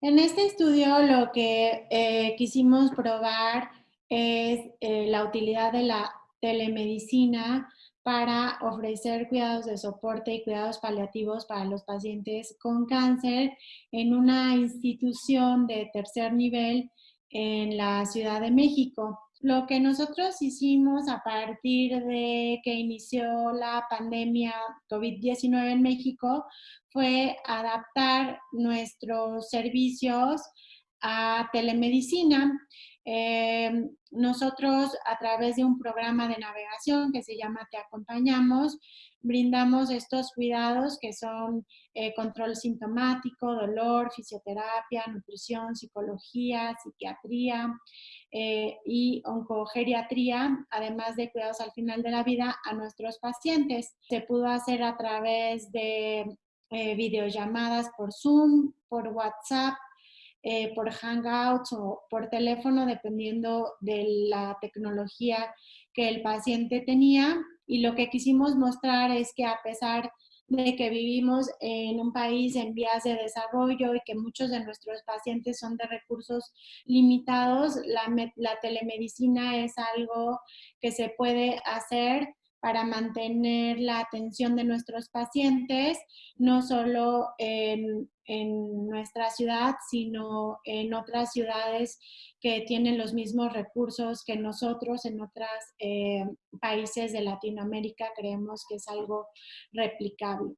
En este estudio lo que eh, quisimos probar es eh, la utilidad de la telemedicina para ofrecer cuidados de soporte y cuidados paliativos para los pacientes con cáncer en una institución de tercer nivel en la Ciudad de México. Lo que nosotros hicimos a partir de que inició la pandemia COVID-19 en México fue adaptar nuestros servicios a telemedicina. Eh, nosotros a través de un programa de navegación que se llama Te Acompañamos, brindamos estos cuidados que son eh, control sintomático, dolor, fisioterapia, nutrición, psicología, psiquiatría eh, y oncogeriatría, además de cuidados al final de la vida a nuestros pacientes. Se pudo hacer a través de videollamadas por Zoom, por WhatsApp, por Hangouts o por teléfono, dependiendo de la tecnología que el paciente tenía. Y lo que quisimos mostrar es que a pesar de que vivimos en un país en vías de desarrollo y que muchos de nuestros pacientes son de recursos limitados, la, la telemedicina es algo que se puede hacer para mantener la atención de nuestros pacientes, no solo en, nuestra ciudad, sino en otras ciudades que tienen los mismos recursos que nosotros en otros eh, países de Latinoamérica. Creemos que es algo replicable.